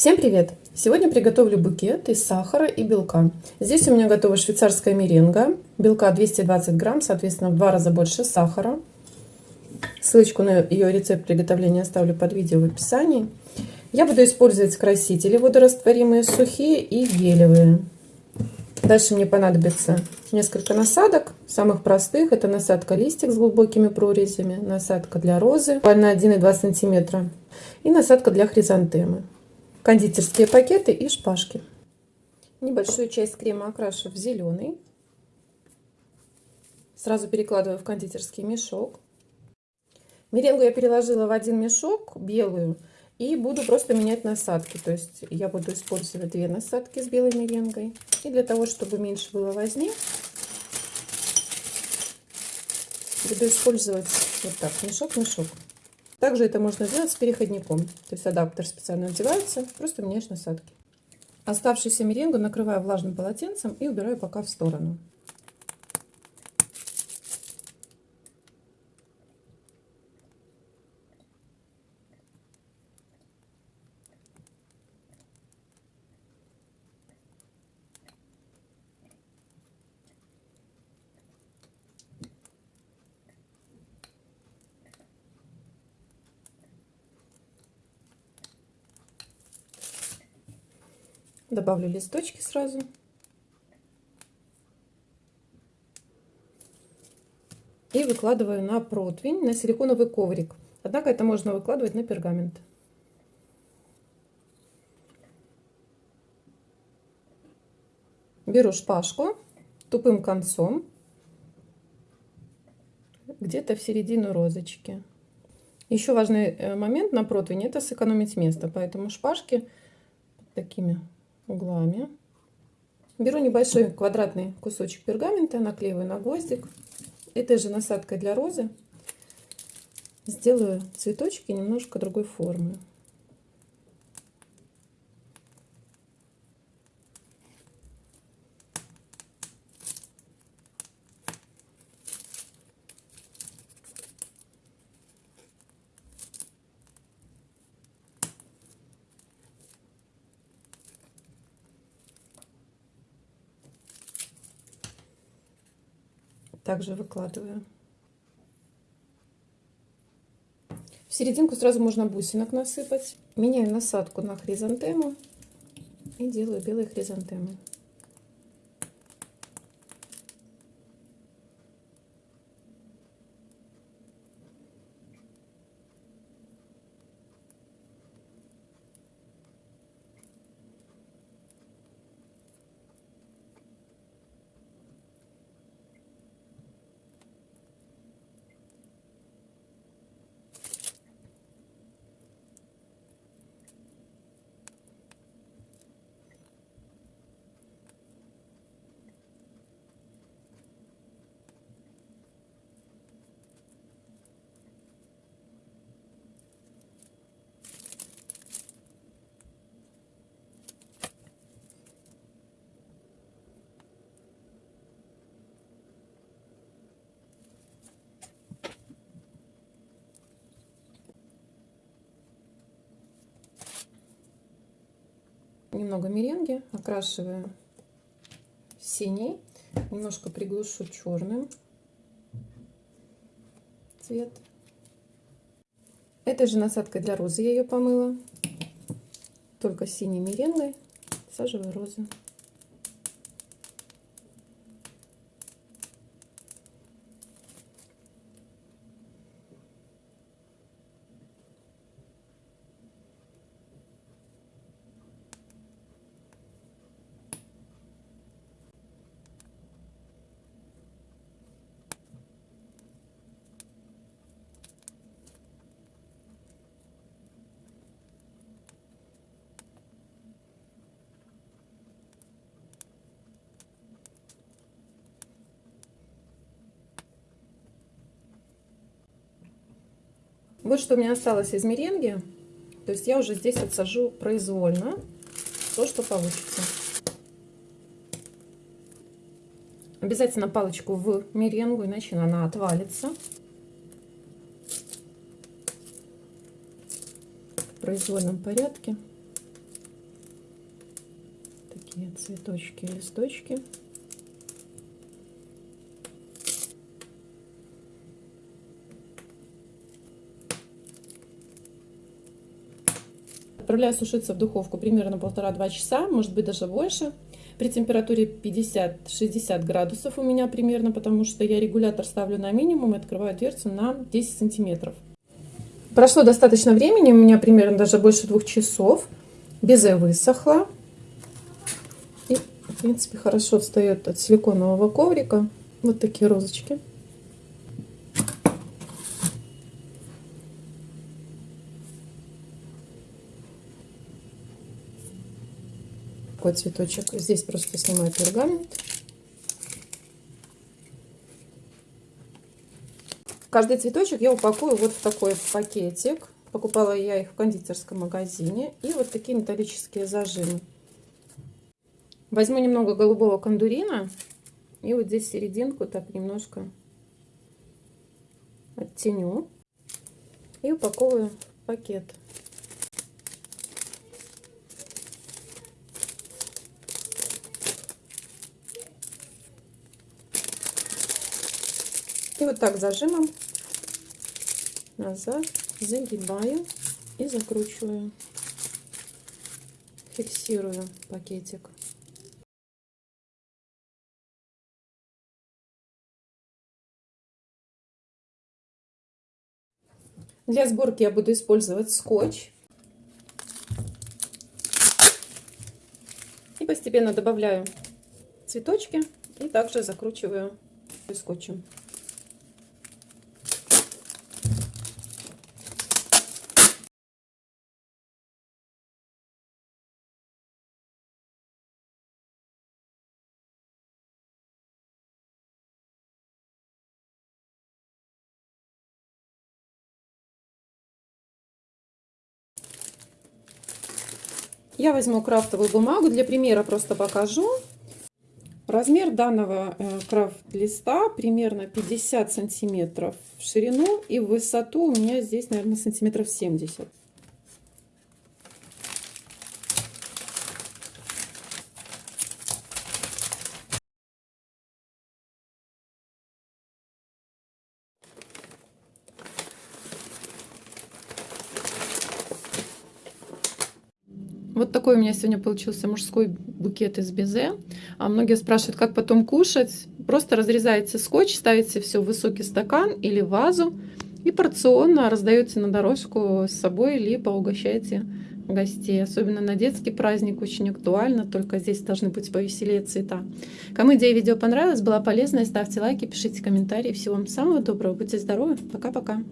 Всем привет! Сегодня приготовлю букет из сахара и белка. Здесь у меня готова швейцарская меренга. Белка 220 грамм, соответственно в два раза больше сахара. Ссылочку на ее рецепт приготовления оставлю под видео в описании. Я буду использовать красители водорастворимые, сухие и гелевые. Дальше мне понадобится несколько насадок, самых простых. Это насадка листик с глубокими прорезями, насадка для розы на 1,2 сантиметра и насадка для хризантемы кондитерские пакеты и шпажки. Небольшую часть крема окрашу в зеленый. Сразу перекладываю в кондитерский мешок. Меренгу я переложила в один мешок, белую, и буду просто менять насадки. То есть я буду использовать две насадки с белой меренгой. И для того, чтобы меньше было возни, буду использовать вот так, мешок-мешок. Также это можно сделать с переходником. То есть адаптер специально одевается, просто меняешь насадки. Оставшуюся меренгу накрываю влажным полотенцем и убираю пока в сторону. Добавлю листочки сразу. И выкладываю на противень, на силиконовый коврик. Однако это можно выкладывать на пергамент. Беру шпажку тупым концом, где-то в середину розочки. Еще важный э, момент на противне – это сэкономить место, поэтому шпажки такими углами. Беру небольшой квадратный кусочек пергамента, наклеиваю на гвоздик. Этой же насадкой для розы сделаю цветочки немножко другой формы. Также выкладываю. В серединку сразу можно бусинок насыпать. Меняю насадку на хризантему и делаю белые хризантемы. Немного меренги, окрашиваю синий, немножко приглушу черным цвет. Этой же насадкой для розы я ее помыла, только синей меренгой саживаю розы. Вот что у меня осталось из меренги. То есть я уже здесь отсажу произвольно то, что получится. Обязательно палочку в меренгу, иначе она отвалится. В произвольном порядке. цветочки и листочки. Отправляю сушиться в духовку примерно полтора-два часа, может быть даже больше. При температуре 50-60 градусов у меня примерно, потому что я регулятор ставлю на минимум и открываю дверцу на 10 сантиметров. Прошло достаточно времени, у меня примерно даже больше двух часов. Безе высохло. И, в принципе, хорошо встает от силиконового коврика. Вот такие розочки. Такой цветочек. Здесь просто снимаю пергамент. Каждый цветочек я упакую вот в такой пакетик. Покупала я их в кондитерском магазине. И вот такие металлические зажимы. Возьму немного голубого кондурина. И вот здесь серединку так немножко оттеню. И упаковываю в пакет. И вот так зажимом назад загибаю и закручиваю. Фиксирую пакетик. Для сборки я буду использовать скотч. И постепенно добавляю цветочки и также закручиваю скотчем. Я возьму крафтовую бумагу, для примера просто покажу. Размер данного э, крафт-листа примерно 50 сантиметров в ширину и в высоту у меня здесь, наверное, сантиметров 70. Вот такой у меня сегодня получился мужской букет из безе. А многие спрашивают, как потом кушать. Просто разрезаете скотч, ставите все в высокий стакан или вазу и порционно раздаете на дорожку с собой, либо угощаете гостей. Особенно на детский праздник очень актуально, только здесь должны быть повеселее цвета. Кому идея видео понравилась, была полезная, ставьте лайки, пишите комментарии. Всего вам самого доброго, будьте здоровы, пока-пока.